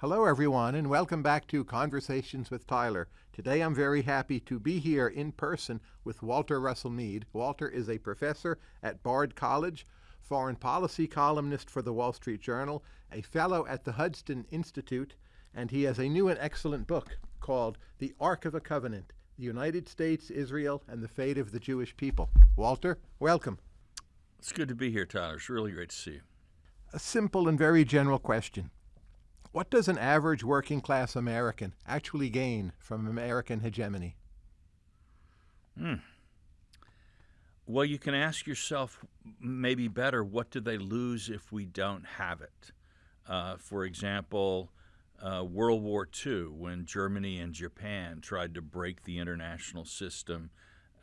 Hello, everyone, and welcome back to Conversations with Tyler. Today I'm very happy to be here in person with Walter Russell Mead. Walter is a professor at Bard College, foreign policy columnist for the Wall Street Journal, a fellow at the Hudson Institute, and he has a new and excellent book called The Arc of a Covenant The United States, Israel, and the Fate of the Jewish People. Walter, welcome. It's good to be here, Tyler. It's really great to see you. A simple and very general question. What does an average working class American actually gain from American hegemony? Hmm. Well, you can ask yourself maybe better what do they lose if we don't have it? Uh, for example, uh, World War II, when Germany and Japan tried to break the international system,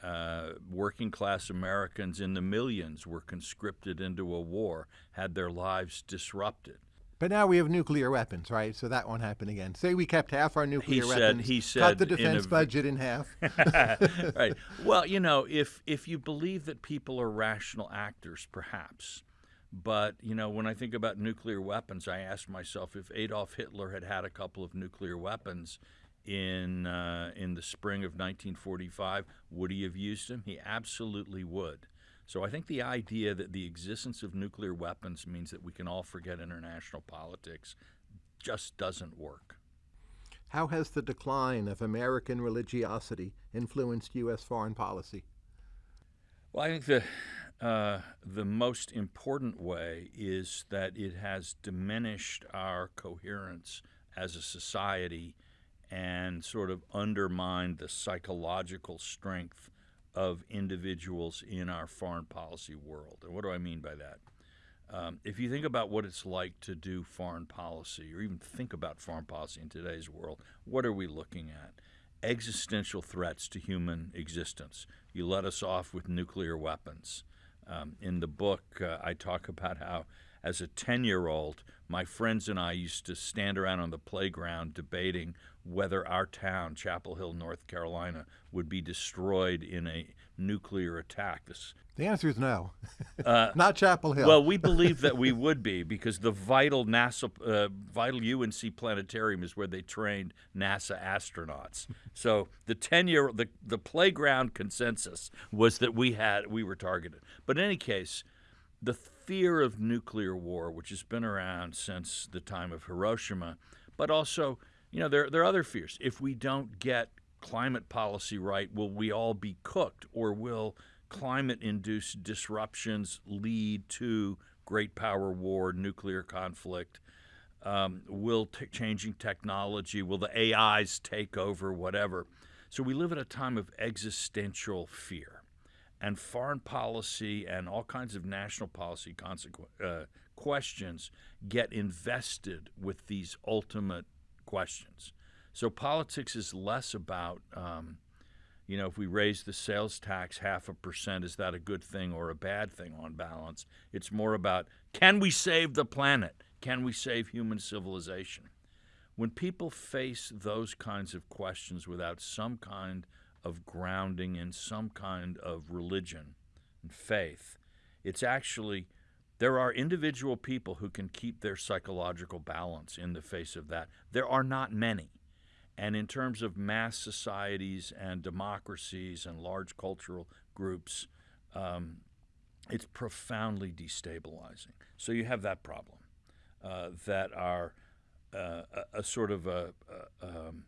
uh, working class Americans in the millions were conscripted into a war, had their lives disrupted. But now we have nuclear weapons, right? So that won't happen again. Say we kept half our nuclear he weapons, said, he said cut the defense a, budget in half. right. Well, you know, if if you believe that people are rational actors, perhaps. But you know, when I think about nuclear weapons, I ask myself if Adolf Hitler had had a couple of nuclear weapons in uh, in the spring of 1945, would he have used them? He absolutely would. So I think the idea that the existence of nuclear weapons means that we can all forget international politics just doesn't work. How has the decline of American religiosity influenced U.S. foreign policy? Well, I think the uh, the most important way is that it has diminished our coherence as a society and sort of undermined the psychological strength of individuals in our foreign policy world. And what do I mean by that? Um, if you think about what it's like to do foreign policy, or even think about foreign policy in today's world, what are we looking at? Existential threats to human existence. You let us off with nuclear weapons. Um, in the book, uh, I talk about how, as a 10 year old, my friends and I used to stand around on the playground debating whether our town, Chapel Hill, North Carolina, would be destroyed in a nuclear attack. This, the answer is no. uh, Not Chapel Hill. well, we believe that we would be because the vital NASA, uh, vital UNC planetarium is where they trained NASA astronauts. So the ten-year, the the playground consensus was that we had we were targeted. But in any case, the fear of nuclear war, which has been around since the time of Hiroshima, but also you know, there, there are other fears. If we don't get climate policy right, will we all be cooked or will climate induced disruptions lead to great power war, nuclear conflict? Um, will t- changing technology, will the AIs take over, whatever? So we live at a time of existential fear. And foreign policy and all kinds of national policy consequ- uh, questions get invested with these ultimate questions. So politics is less about, um, you know, if we raise the sales tax half a percent, is that a good thing or a bad thing on balance? It's more about can we save the planet? Can we save human civilization? When people face those kinds of questions without some kind of grounding in some kind of religion and faith, it's actually there are individual people who can keep their psychological balance in the face of that. There are not many. And in terms of mass societies and democracies and large cultural groups, um, it's profoundly destabilizing. So you have that problem uh, that are uh, a, a, sort of a, a um,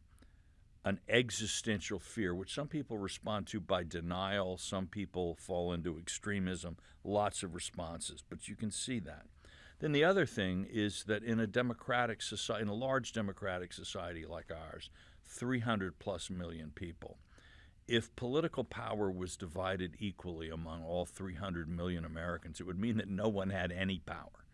an existential fear, which some people respond to by denial, some people fall into extremism, lots of responses, but you can see that. Then the other thing is that in a democratic society, in a large democratic society like ours, 300 plus million people, if political power was divided equally among all 300 million Americans, it would mean that no one had any power.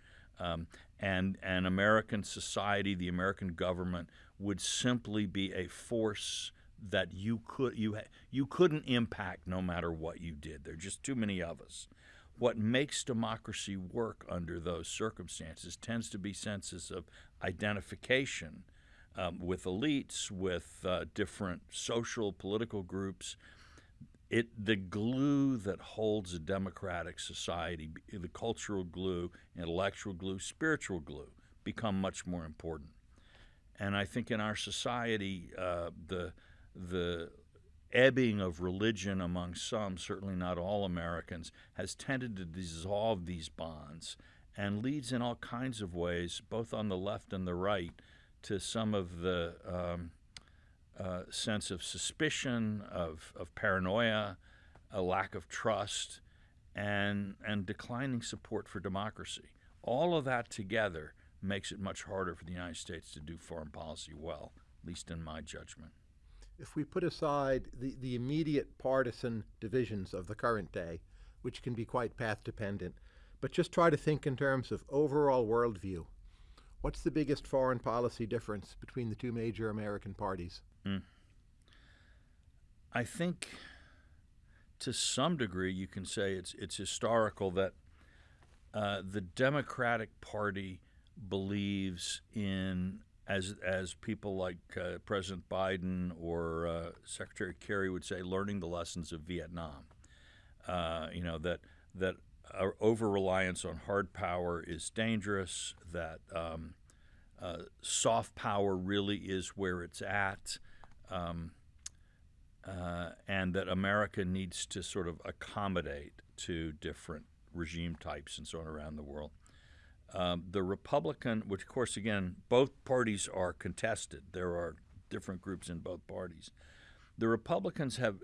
Um, and, and American society, the American government, would simply be a force that you could you you couldn't impact no matter what you did. There are just too many of us. What makes democracy work under those circumstances tends to be senses of identification um, with elites, with uh, different social political groups. It the glue that holds a democratic society, the cultural glue, intellectual glue, spiritual glue, become much more important. and I think in our society, uh, the the ebbing of religion among some, certainly not all Americans, has tended to dissolve these bonds and leads in all kinds of ways, both on the left and the right, to some of the um, uh, sense of suspicion, of, of paranoia, a lack of trust, and, and declining support for democracy. All of that together makes it much harder for the United States to do foreign policy well, at least in my judgment if we put aside the, the immediate partisan divisions of the current day, which can be quite path dependent, but just try to think in terms of overall worldview, what's the biggest foreign policy difference between the two major American parties? Mm. I think to some degree you can say it's, it's historical that uh, the Democratic Party believes in as as people like uh, President Biden or uh, Secretary Kerry would say, learning the lessons of Vietnam. Uh, you know that that our over reliance on hard power is dangerous. That um, uh, soft power really is where it's at. Um, uh, and that America needs to sort of accommodate to different regime types and so on around the world. Um, the Republican, which of course, again, both parties are contested. There are different groups in both parties. The Republicans have,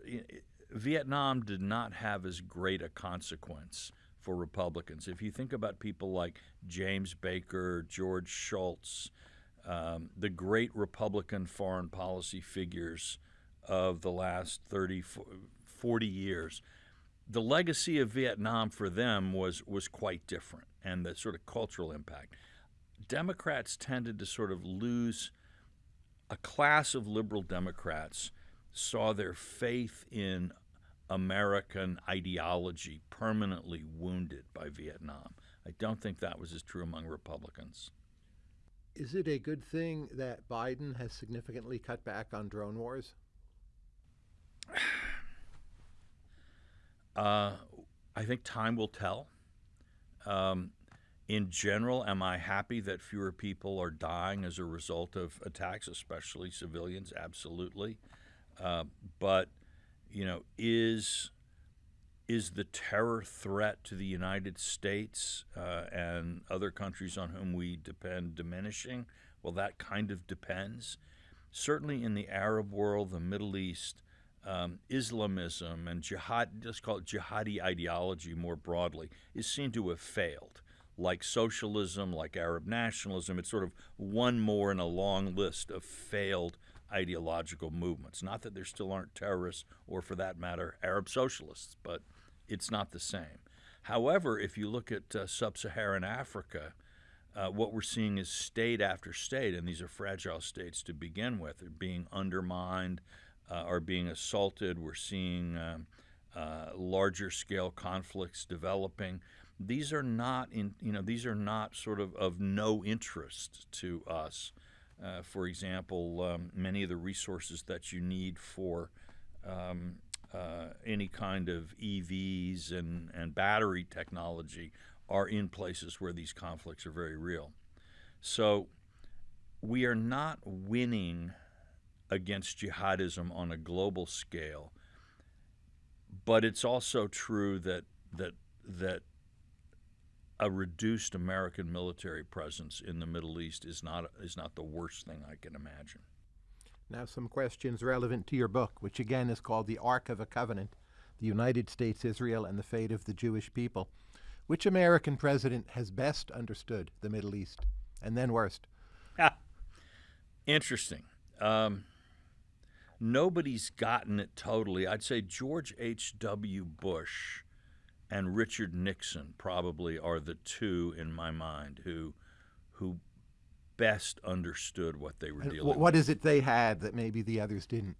Vietnam did not have as great a consequence for Republicans. If you think about people like James Baker, George Shultz, um, the great Republican foreign policy figures of the last 30, 40 years, the legacy of Vietnam for them was was quite different, and the sort of cultural impact. Democrats tended to sort of lose a class of liberal Democrats saw their faith in American ideology permanently wounded by Vietnam. I don't think that was as true among Republicans. Is it a good thing that Biden has significantly cut back on drone wars? Uh, I think time will tell. Um, in general, am I happy that fewer people are dying as a result of attacks, especially civilians? Absolutely. Uh, but you know, is is the terror threat to the United States uh, and other countries on whom we depend diminishing? Well, that kind of depends. Certainly, in the Arab world, the Middle East, um, Islamism and jihad, let's call it jihadi ideology more broadly, is seen to have failed. Like socialism, like Arab nationalism, it's sort of one more in a long list of failed ideological movements. Not that there still aren't terrorists or, for that matter, Arab socialists, but it's not the same. However, if you look at uh, sub Saharan Africa, uh, what we're seeing is state after state, and these are fragile states to begin with, are being undermined, uh, are being assaulted. We're seeing um, uh, larger scale conflicts developing. These are not in you know these are not sort of of no interest to us. Uh, for example, um, many of the resources that you need for um, uh, any kind of EVs and, and battery technology are in places where these conflicts are very real. So we are not winning against jihadism on a global scale. But it's also true that that that a reduced American military presence in the Middle East is not is not the worst thing I can imagine. Now, some questions relevant to your book, which again is called "The Arc of a Covenant: The United States, Israel, and the Fate of the Jewish People." Which American president has best understood the Middle East, and then worst? Interesting. Um, nobody's gotten it totally. I'd say George H.W. Bush and Richard Nixon probably are the two in my mind who who best understood what they were uh, dealing what with. What is it they had that maybe the others didn't?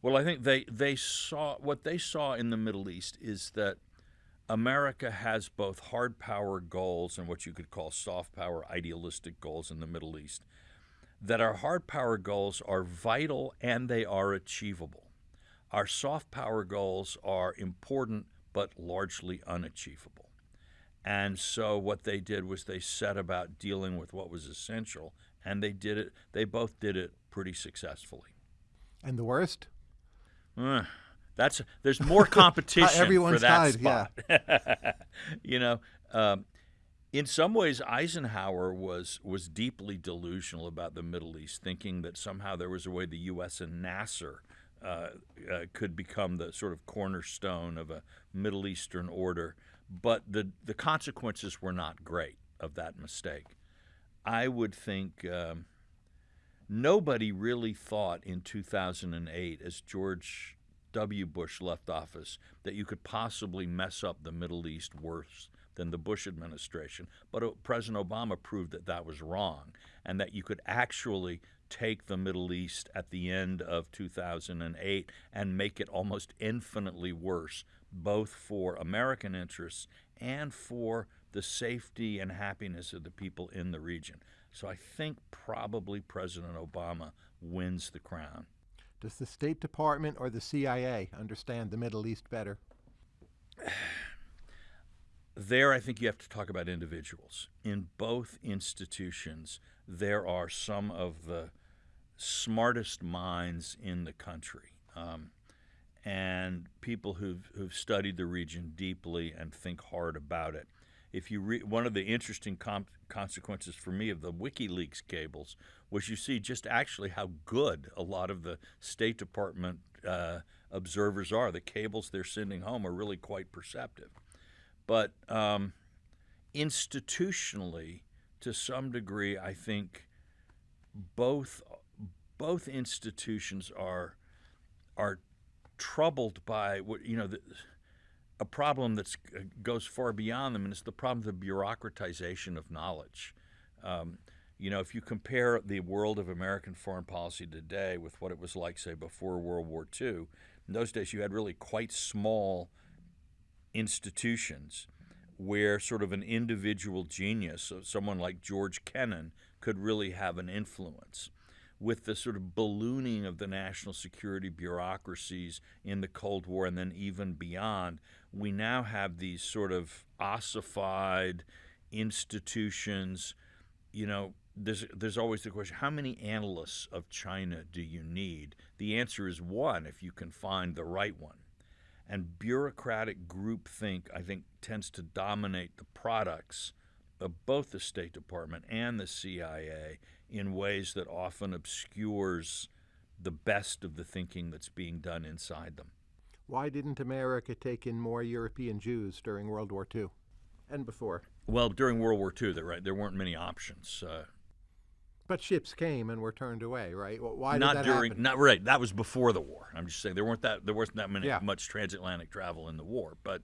Well, I think they, they saw what they saw in the Middle East is that America has both hard power goals and what you could call soft power idealistic goals in the Middle East that our hard power goals are vital and they are achievable. Our soft power goals are important but largely unachievable. And so what they did was they set about dealing with what was essential and they did it. They both did it pretty successfully. And the worst? Uh, that's there's more competition Everyone's for that spot. Yeah. you know, um, in some ways, Eisenhower was was deeply delusional about the Middle East, thinking that somehow there was a way the U.S. and Nasser uh, uh, could become the sort of cornerstone of a Middle Eastern order. But the the consequences were not great of that mistake. I would think. Um, nobody really thought in 2008, as George W. Bush left office, that you could possibly mess up the Middle East worse than the Bush administration. But uh, President Obama proved that that was wrong and that you could actually take the Middle East at the end of 2008 and make it almost infinitely worse, both for American interests and for the safety and happiness of the people in the region. So I think probably President Obama wins the crown. Does the State Department or the CIA understand the Middle East better? There, I think you have to talk about individuals. In both institutions, there are some of the smartest minds in the country. Um, and people who've, who've studied the region deeply and think hard about it if you read one of the interesting consequences for me of the WikiLeaks cables was you see just actually how good a lot of the State Department uh, observers are. The cables they're sending home are really quite perceptive, but um, institutionally, to some degree, I think both both institutions are are troubled by what you know. The, a problem that uh, goes far beyond them, and it's the problem of the bureaucratization of knowledge. Um, you know, if you compare the world of American foreign policy today with what it was like, say, before World War II, in those days you had really quite small institutions where sort of an individual genius, so someone like George Kennan, could really have an influence with the sort of ballooning of the national security bureaucracies in the Cold War and then even beyond, we now have these sort of ossified institutions. You know, there's there's always the question: How many analysts of China do you need? The answer is one if you can find the right one. And bureaucratic groupthink, I think, tends to dominate the products of both the State Department and the CIA in ways that often obscures the best of the thinking that's being done inside them. Why didn't America take in more European Jews during World War II and before? Well, during World War II, right, there weren't many options. Uh, but ships came and were turned away, right? Why not did that during? happen? Not right. That was before the war. I'm just saying there weren't that there wasn't that many Yeah. much transatlantic travel in the war. But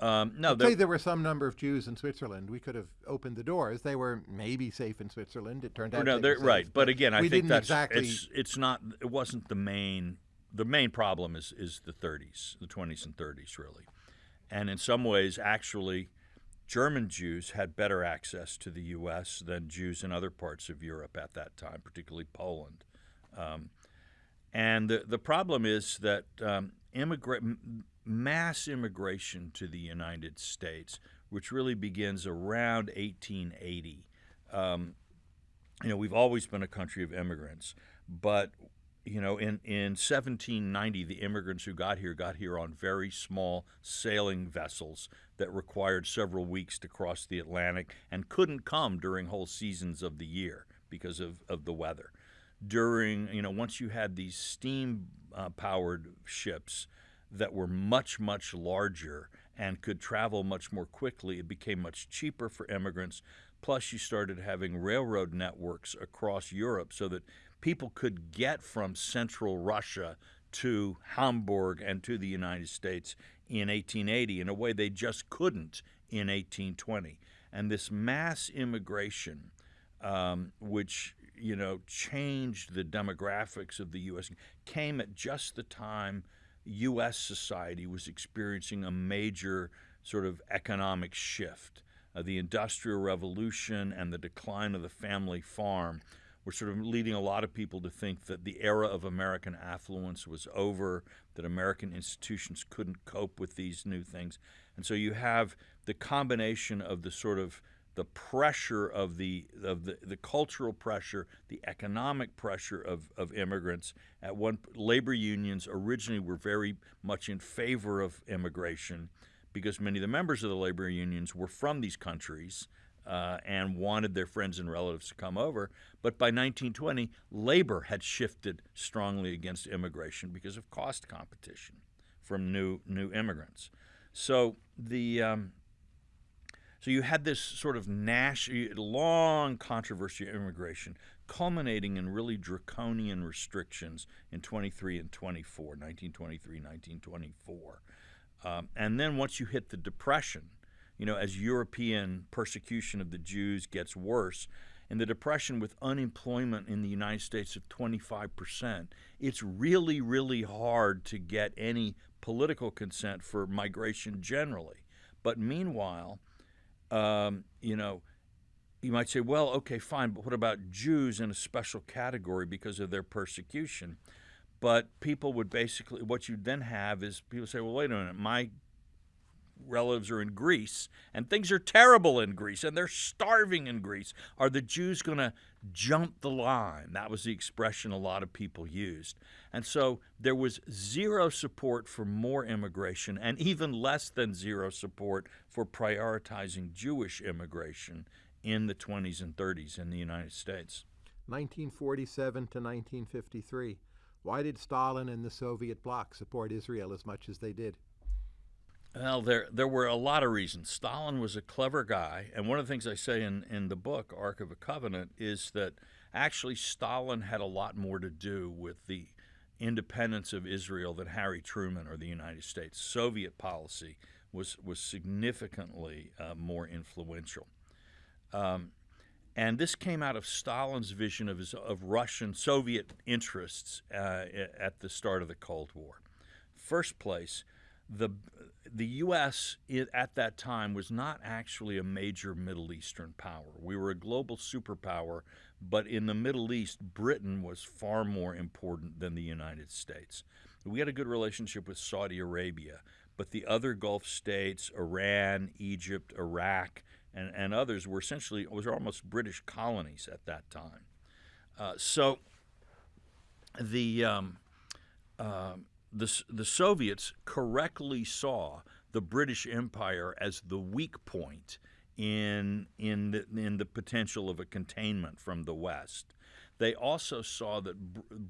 um, no, there, say there were some number of Jews in Switzerland. We could have opened the doors. They were maybe safe in Switzerland. It turned out no, they they're safe, right. But again, I we think didn't that's exactly. it's it's not. It wasn't the main. The main problem is is the 30s, the 20s and 30s, really, and in some ways, actually. German Jews had better access to the U.S. than Jews in other parts of Europe at that time, particularly Poland. Um, and the, the problem is that um, immigra- m- mass immigration to the United States, which really begins around 1880, um, you know, we've always been a country of immigrants, but you know, in, in 1790, the immigrants who got here got here on very small sailing vessels that required several weeks to cross the Atlantic and couldn't come during whole seasons of the year because of, of the weather. During, you know, once you had these steam uh, powered ships that were much, much larger and could travel much more quickly, it became much cheaper for immigrants. Plus, you started having railroad networks across Europe so that people could get from central Russia to Hamburg and to the United States in 1880 in a way they just couldn't in 1820. And this mass immigration, um, which you know changed the demographics of the U.S., came at just the time U.S. society was experiencing a major sort of economic shift. Uh, the Industrial Revolution and the decline of the family farm were sort of leading a lot of people to think that the era of American affluence was over, that American institutions couldn't cope with these new things. And so you have the combination of the sort of the pressure of the of the, the cultural pressure, the economic pressure of, of immigrants. At one labor unions originally were very much in favor of immigration because many of the members of the labor unions were from these countries uh, and wanted their friends and relatives to come over. But by 1920, labor had shifted strongly against immigration because of cost competition from new new immigrants. So the um, so you had this sort of Nash, long controversy of immigration, culminating in really draconian restrictions in 23 and 24, 1923, 1924. Um, and then once you hit the Depression, you know, as European persecution of the Jews gets worse, in the Depression with unemployment in the United States of 25%, it's really, really hard to get any political consent for migration generally. But meanwhile, um, you know, you might say, well, okay, fine, but what about Jews in a special category because of their persecution? But people would basically, what you then have is people say, well, wait a minute, my relatives are in Greece, and things are terrible in Greece, and they're starving in Greece. Are the Jews going to jump the line? That was the expression a lot of people used. And so there was zero support for more immigration, and even less than zero support for prioritizing Jewish immigration in the 20s and 30s in the United States. 1947 to 1953. Why did Stalin and the Soviet bloc support Israel as much as they did? Well, there there were a lot of reasons. Stalin was a clever guy, and one of the things I say in, in the book, Arc of a Covenant, is that actually Stalin had a lot more to do with the independence of Israel than Harry Truman or the United States. Soviet policy was was significantly uh, more influential. Um, and this came out of Stalin's vision of, his, of Russian Soviet interests uh, at the start of the Cold War. First place, the the U.S. at that time was not actually a major Middle Eastern power. We were a global superpower, but in the Middle East, Britain was far more important than the United States. We had a good relationship with Saudi Arabia, but the other Gulf states, Iran, Egypt, Iraq, and, and others were essentially was almost British colonies at that time. Uh, so the um, uh, the, the Soviets correctly saw the British Empire as the weak point in, in, the, in the potential of a containment from the West. They also saw that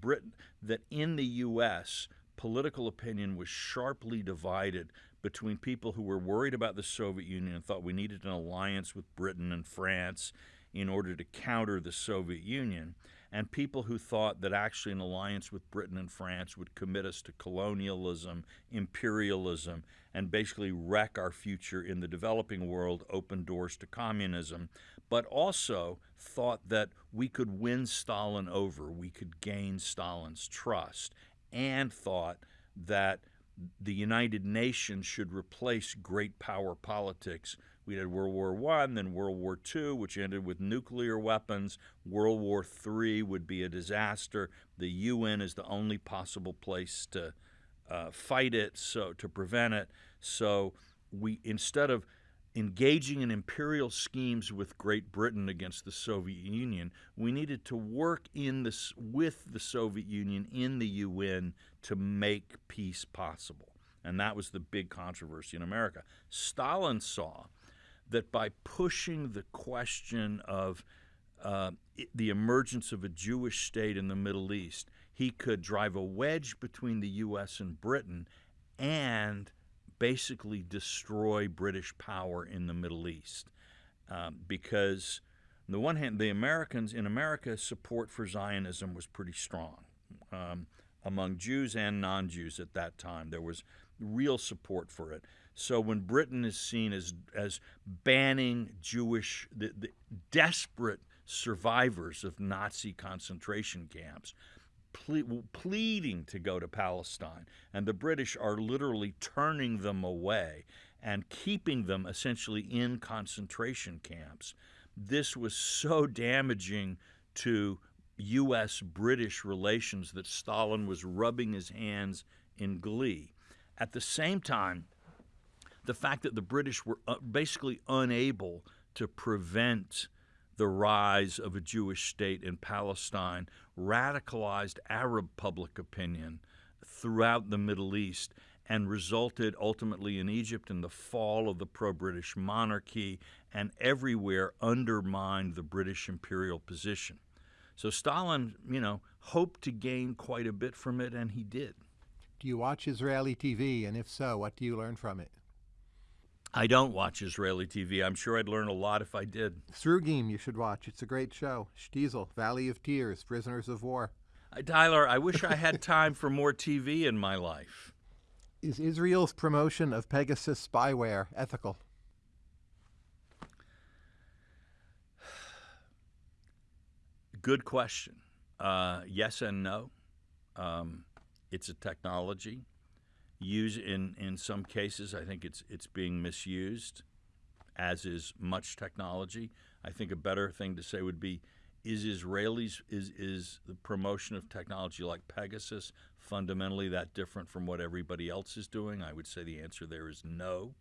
Britain, that in the U.S., political opinion was sharply divided between people who were worried about the Soviet Union and thought we needed an alliance with Britain and France in order to counter the Soviet Union, and people who thought that actually an alliance with Britain and France would commit us to colonialism, imperialism, and basically wreck our future in the developing world, open doors to communism, but also thought that we could win Stalin over, we could gain Stalin's trust, and thought that the United Nations should replace great power politics we had World War One, then World War Two, which ended with nuclear weapons. World War Three would be a disaster. The UN is the only possible place to uh, fight it, so to prevent it. So we instead of engaging in imperial schemes with Great Britain against the Soviet Union, we needed to work in this with the Soviet Union in the UN to make peace possible. And that was the big controversy in America. Stalin saw that by pushing the question of uh, the emergence of a Jewish state in the Middle East, he could drive a wedge between the U.S. and Britain and basically destroy British power in the Middle East. Um, because, on the one hand, the Americans in America, support for Zionism was pretty strong um, among Jews and non Jews at that time. There was real support for it. So when Britain is seen as as banning Jewish, the, the desperate survivors of Nazi concentration camps, ple- pleading to go to Palestine, and the British are literally turning them away and keeping them essentially in concentration camps. This was so damaging to U.S. British relations that Stalin was rubbing his hands in glee. At the same time, the fact that the British were uh, basically unable to prevent the rise of a Jewish state in Palestine, radicalized Arab public opinion throughout the Middle East, and resulted ultimately in Egypt in the fall of the pro British monarchy and everywhere undermined the British imperial position. So Stalin, you know, hoped to gain quite a bit from it, and he did. Do you watch Israeli TV? And if so, what do you learn from it? I don't watch Israeli TV. I'm sure I'd learn a lot if I did. Srugim, you should watch. It's a great show. Shtisel, Valley of Tears, Prisoners of War. Uh, Tyler, I wish I had time for more TV in my life. Is Israel's promotion of Pegasus spyware ethical? Good question. Uh, yes and no. Um, it's a technology. Use in in some cases, I think it's it's being misused, as is much technology. I think a better thing to say would be, is Israelis is is the promotion of technology like Pegasus fundamentally that different from what everybody else is doing? I would say the answer there is no.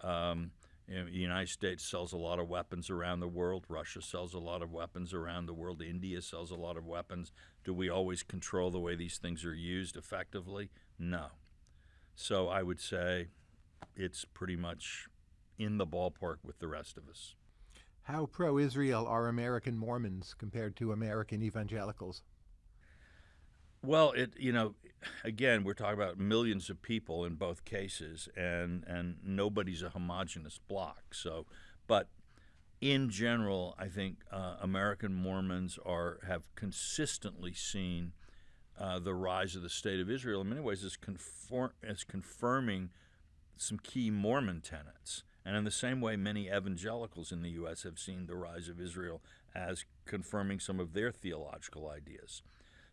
Um, the United States sells a lot of weapons around the world. Russia sells a lot of weapons around the world. India sells a lot of weapons. Do we always control the way these things are used effectively? No. So I would say it's pretty much in the ballpark with the rest of us. How pro Israel are American Mormons compared to American evangelicals? Well, it you know, again, we're talking about millions of people in both cases, and and nobody's a homogenous block. So, but in general, I think uh, American Mormons are have consistently seen uh, the rise of the state of Israel in many ways is, conform as confirming some key Mormon tenets. And in the same way, many evangelicals in the U.S. have seen the rise of Israel as confirming some of their theological ideas.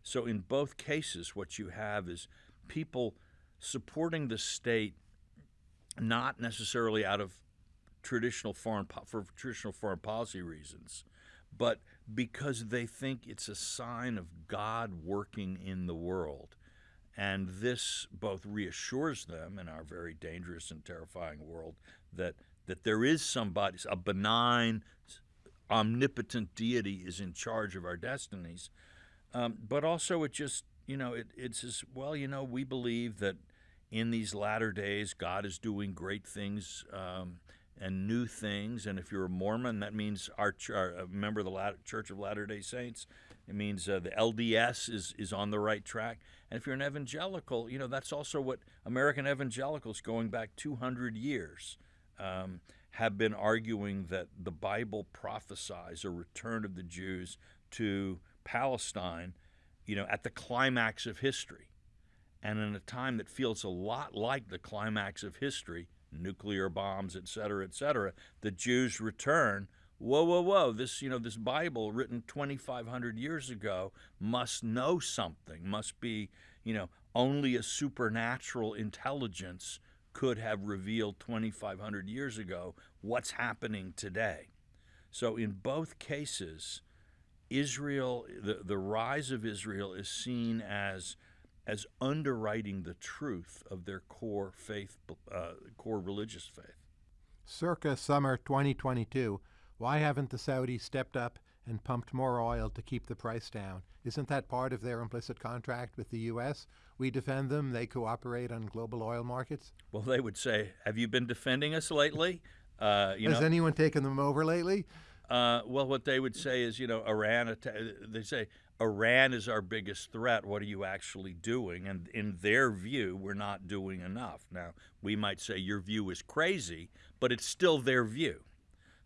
So in both cases, what you have is people supporting the state not necessarily out of traditional foreign for traditional foreign policy reasons, but because they think it's a sign of God working in the world. And this both reassures them in our very dangerous and terrifying world that that there is somebody, a benign, omnipotent deity is in charge of our destinies, um, but also, it just, you know, it, it's as well, you know, we believe that in these latter days, God is doing great things um, and new things. And if you're a Mormon, that means our, our a member of the Church of Latter day Saints. It means uh, the LDS is, is on the right track. And if you're an evangelical, you know, that's also what American evangelicals going back 200 years um, have been arguing that the Bible prophesies a return of the Jews to Palestine, you know, at the climax of history. And in a time that feels a lot like the climax of history, nuclear bombs, et cetera, et cetera, the Jews return. Whoa, whoa, whoa! This, you know, this Bible written 2,500 years ago must know something. Must be, you know, only a supernatural intelligence could have revealed 2,500 years ago what's happening today. So in both cases, Israel, the, the rise of Israel is seen as as underwriting the truth of their core faith, uh, core religious faith. Circa summer 2022, why haven't the Saudis stepped up and pumped more oil to keep the price down? Isn't that part of their implicit contract with the U.S.? We defend them, they cooperate on global oil markets? Well, they would say, Have you been defending us lately? Uh, Has know, anyone taken them over lately? Uh, well, what they would say is, you know, Iran. They say Iran is our biggest threat. What are you actually doing? And in their view, we're not doing enough. Now, we might say your view is crazy, but it's still their view.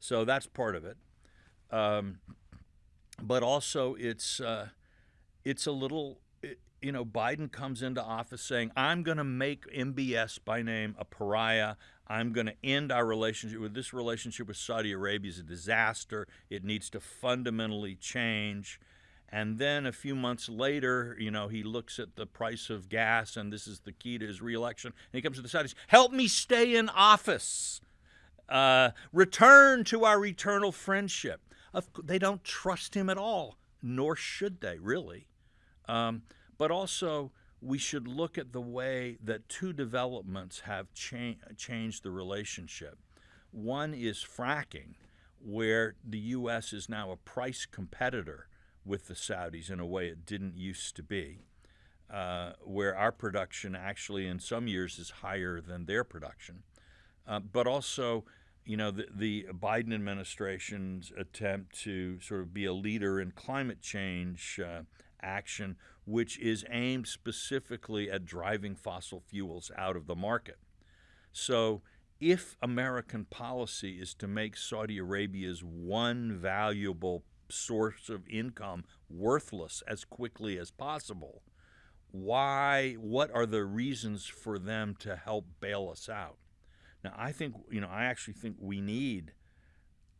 So that's part of it. Um, but also, it's uh, it's a little. You know, Biden comes into office saying, "I'm going to make MBS by name a pariah. I'm going to end our relationship with this relationship with Saudi Arabia is a disaster. It needs to fundamentally change. And then a few months later, you know, he looks at the price of gas, and this is the key to his reelection. And he comes to the Saudis, help me stay in office. Uh, return to our eternal friendship. They don't trust him at all, nor should they, really. Um, but also, we should look at the way that two developments have cha- changed the relationship. One is fracking, where the U.S. is now a price competitor with the Saudis in a way it didn't used to be, uh, where our production actually in some years is higher than their production, uh, but also. You know, the, the Biden administration's attempt to sort of be a leader in climate change uh, action, which is aimed specifically at driving fossil fuels out of the market. So, if American policy is to make Saudi Arabia's one valuable source of income worthless as quickly as possible, why what are the reasons for them to help bail us out? Now, I think you know, I actually think we need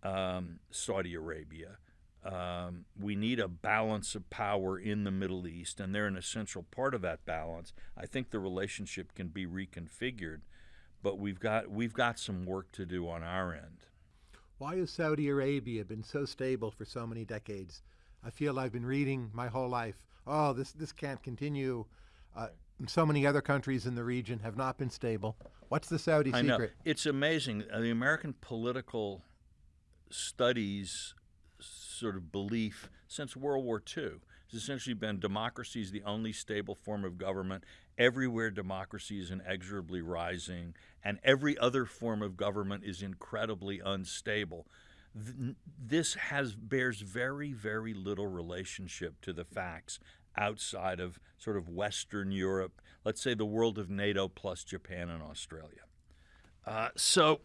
um, Saudi Arabia. Um, we need a balance of power in the Middle East, and they're an essential part of that balance. I think the relationship can be reconfigured but we've got we've got some work to do on our end. Why has Saudi Arabia been so stable for so many decades? I feel I've been reading my whole life. Oh, this this can't continue. Uh, so many other countries in the region have not been stable. What's the Saudi I secret? Know. It's amazing. Uh, the American political studies sort of belief since World War II has essentially been democracy is the only stable form of government. Everywhere democracy is inexorably rising, and every other form of government is incredibly unstable. This has bears very, very little relationship to the facts outside of sort of Western Europe, let's say the world of NATO plus Japan and Australia. Uh, so,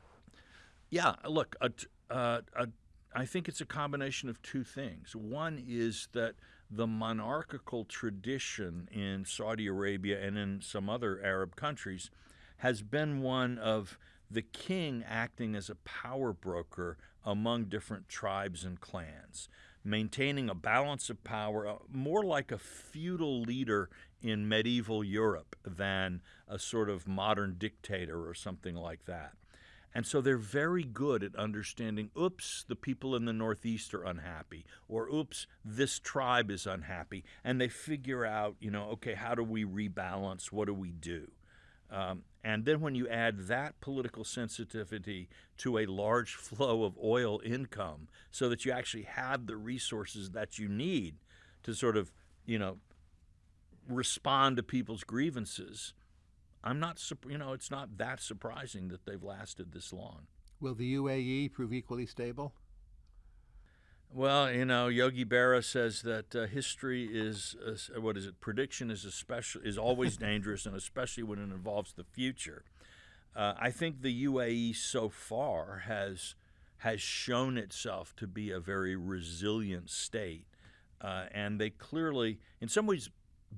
yeah, look, a, uh, a, I think it's a combination of two things. One is that the monarchical tradition in Saudi Arabia and in some other Arab countries has been one of the king acting as a power broker among different tribes and clans, maintaining a balance of power, uh, more like a feudal leader in medieval Europe than a sort of modern dictator or something like that. And so they're very good at understanding, oops, the people in the Northeast are unhappy, or oops, this tribe is unhappy. And they figure out, you know, okay, how do we rebalance? What do we do? Um, and then when you add that political sensitivity to a large flow of oil income so that you actually have the resources that you need to sort of, you know, respond to people's grievances, I'm not, you know, it's not that surprising that they've lasted this long. Will the UAE prove equally stable? Well, you know, Yogi Berra says that uh, history is uh, what is it? Prediction is especially is always dangerous, and especially when it involves the future. Uh, I think the UAE so far has has shown itself to be a very resilient state, uh, and they clearly, in some ways,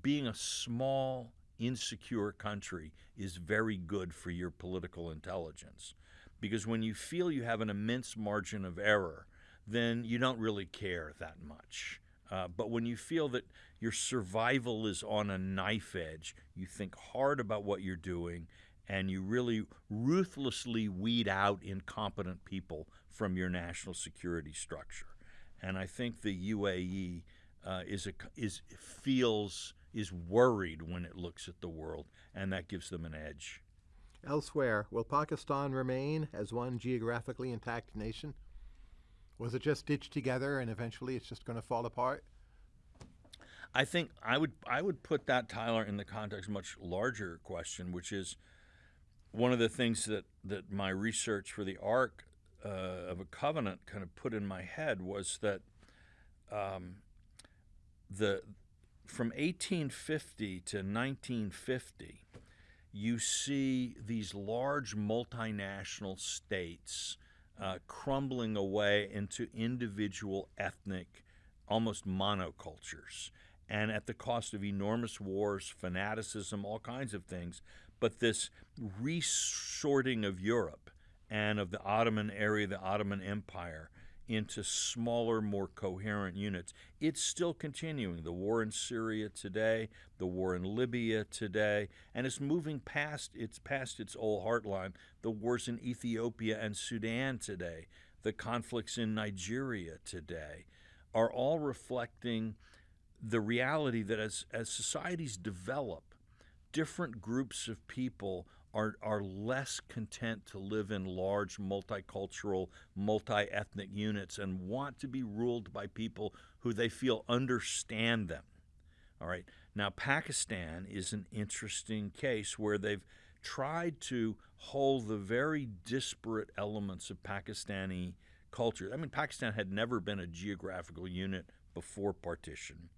being a small insecure country is very good for your political intelligence. Because when you feel you have an immense margin of error, then you don't really care that much. Uh, but when you feel that your survival is on a knife edge, you think hard about what you're doing and you really ruthlessly weed out incompetent people from your national security structure. And I think the UAE uh, is a, is feels is worried when it looks at the world, and that gives them an edge. Elsewhere, will Pakistan remain as one geographically intact nation? Was it just stitched together and eventually it's just going to fall apart? I think I would I would put that Tyler in the context of a much larger question, which is one of the things that that my research for the Arc uh, of a Covenant kind of put in my head was that um, the from 1850 to 1950, you see these large multinational states uh, crumbling away into individual ethnic, almost monocultures, and at the cost of enormous wars, fanaticism, all kinds of things. But this resorting of Europe and of the Ottoman area, the Ottoman Empire, into smaller, more coherent units. It's still continuing. The war in Syria today, the war in Libya today, and it's moving past its past its old heartline. The wars in Ethiopia and Sudan today, the conflicts in Nigeria today, are all reflecting the reality that as as societies develop, different groups of people are, are less content to live in large multicultural, multi ethnic units and want to be ruled by people who they feel understand them. All right. Now, Pakistan is an interesting case where they've tried to hold the very disparate elements of Pakistani culture. I mean, Pakistan had never been a geographical unit before partition,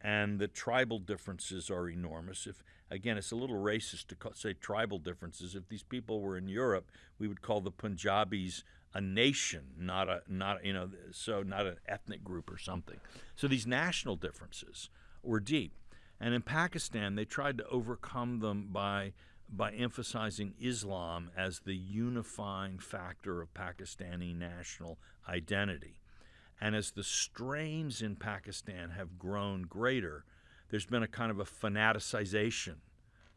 and the tribal differences are enormous. If again, it's a little racist to call, say tribal differences. If these people were in Europe, we would call the Punjabis a nation, not a not you know so not an ethnic group or something. So these national differences were deep, and in Pakistan they tried to overcome them by by emphasizing Islam as the unifying factor of Pakistani national identity. And as the strains in Pakistan have grown greater, there's been a kind of a fanaticization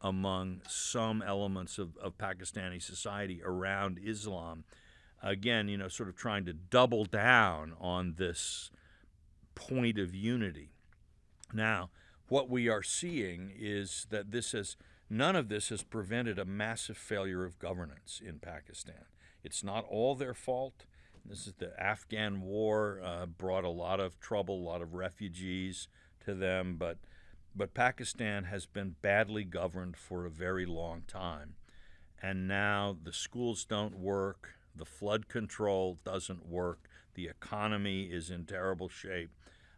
among some elements of, of Pakistani society around Islam. Again, you know, sort of trying to double down on this point of unity. Now, what we are seeing is that this has none of this has prevented a massive failure of governance in Pakistan. It's not all their fault. This is the Afghan war uh, brought a lot of trouble, a lot of refugees to them, but but Pakistan has been badly governed for a very long time. And now the schools don't work, the flood control doesn't work, the economy is in terrible shape.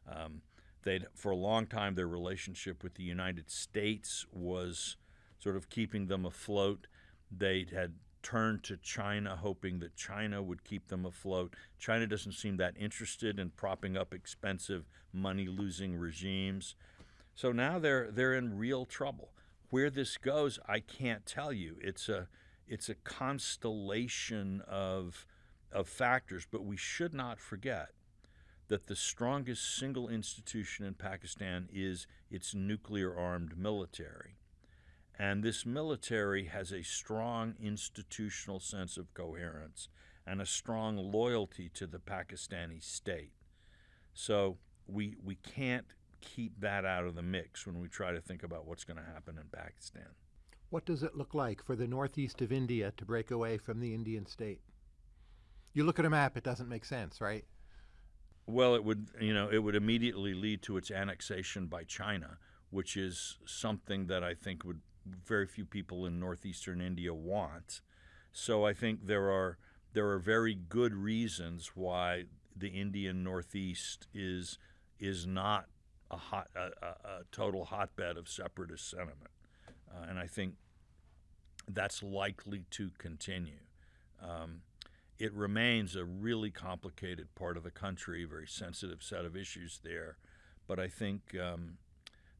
Um, they for a long time their relationship with the United States was sort of keeping them afloat. They had turned to China, hoping that China would keep them afloat. China doesn't seem that interested in propping up expensive, money losing regimes. So now they're they're in real trouble. Where this goes, I can't tell you. It's a it's a constellation of of factors, but we should not forget that the strongest single institution in Pakistan is its nuclear armed military. And this military has a strong institutional sense of coherence and a strong loyalty to the Pakistani state. So we, we can't keep that out of the mix when we try to think about what's going to happen in Pakistan. What does it look like for the northeast of India to break away from the Indian state? You look at a map, it doesn't make sense, right? Well, it would, you know, it would immediately lead to its annexation by China, which is something that I think would very few people in northeastern India want. So I think there are there are very good reasons why the Indian Northeast is is not a hot a, a, total hotbed of separatist sentiment, uh, and I think that's likely to continue. Um, it remains a really complicated part of the country, very sensitive set of issues there, but I think um,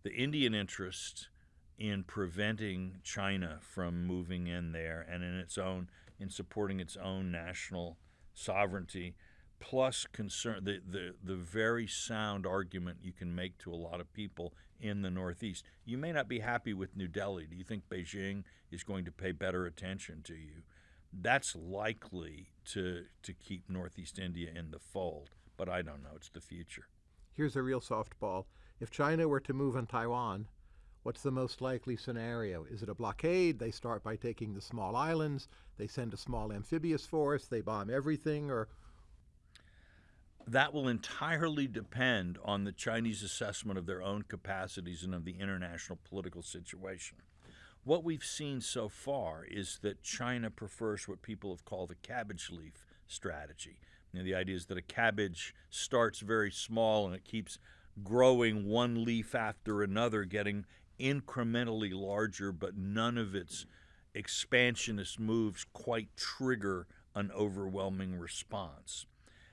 the Indian interest in preventing China from moving in there and in its own in supporting its own national sovereignty plus concern the, the, the very sound argument you can make to a lot of people in the Northeast. You may not be happy with New Delhi. Do you think Beijing is going to pay better attention to you? That's likely to to keep Northeast India in the fold, but I don't know. It's the future. Here's a real softball. If China were to move on Taiwan, what's the most likely scenario? Is it a blockade? They start by taking the small islands, they send a small amphibious force, they bomb everything, or that will entirely depend on the Chinese assessment of their own capacities and of the international political situation. What we've seen so far is that China prefers what people have called a cabbage leaf strategy. You know, the idea is that a cabbage starts very small and it keeps growing one leaf after another, getting incrementally larger, but none of its expansionist moves quite trigger an overwhelming response.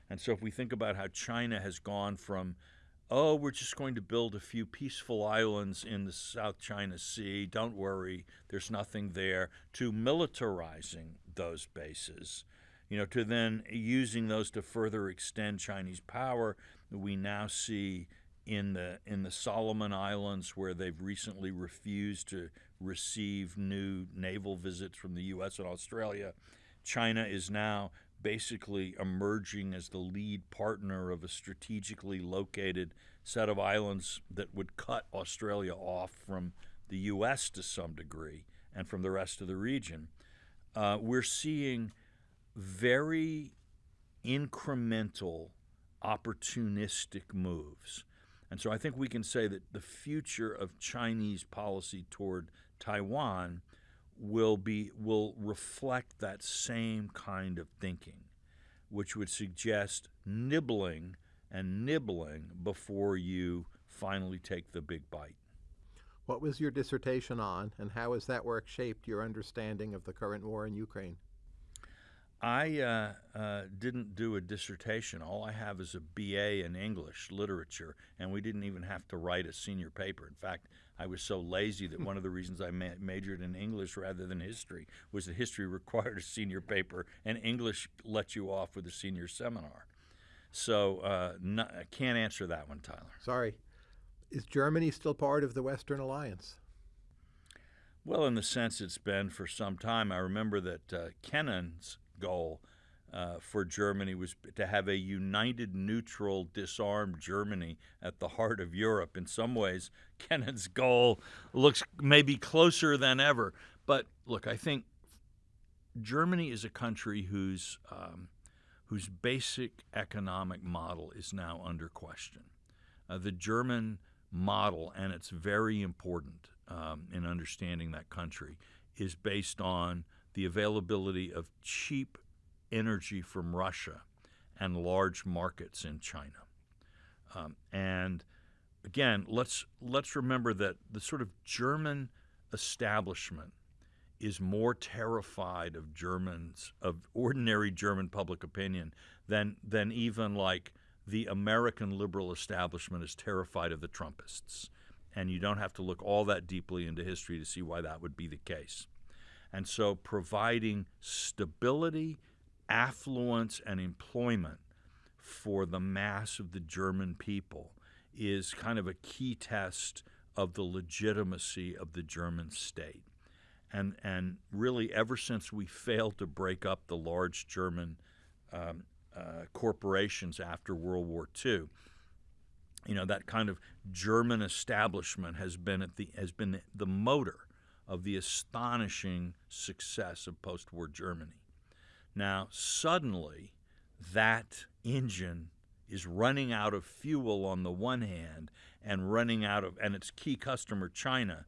And so, if we think about how China has gone from, oh, we're just going to build a few peaceful islands in the South China Sea, don't worry, there's nothing there, to militarizing those bases, you know, to then using those to further extend Chinese power, we now see in the in the Solomon Islands where they've recently refused to receive new naval visits from the US and Australia. China is now basically emerging as the lead partner of a strategically located set of islands that would cut Australia off from the U.S. to some degree. and from the rest of the region, uh, we're seeing very incremental, opportunistic moves. And so I think we can say that the future of Chinese policy toward Taiwan will be will reflect that same kind of thinking, which would suggest nibbling and nibbling before you finally take the big bite. What was your dissertation on, and how has that work shaped your understanding of the current war in Ukraine? I uh, uh, didn't do a dissertation. All I have is a BA in English literature, and we didn't even have to write a senior paper. In fact, I was so lazy that one of the reasons I ma- majored in English rather than history was that history required a senior paper, and English let you off with a senior seminar. So uh, I can't answer that one, Tyler. Sorry. Is Germany still part of the Western Alliance? Well, in the sense it's been for some time. I remember that uh, Kennan's goal uh, for Germany was to have a united, neutral, disarmed Germany at the heart of Europe. In some ways, Kennan's goal looks maybe closer than ever. But look, I think Germany is a country whose um, whose basic economic model is now under question. Uh, the German model, and it's very important um, in understanding that country, is based on the availability of cheap energy from Russia and large markets in China. Um, and again, let's let's remember that the sort of German establishment is more terrified of Germans of ordinary German public opinion than than even like the American liberal establishment is terrified of the Trumpists. And you don't have to look all that deeply into history to see why that would be the case. And so providing stability, affluence, and employment for the mass of the German people is kind of a key test of the legitimacy of the German state. And, and really, ever since we failed to break up the large German um, uh, corporations after World War II, you know that kind of German establishment has been at the has been the motor of the astonishing success of post war Germany. Now, suddenly, that engine is running out of fuel on the one hand and running out of, and its key customer, China,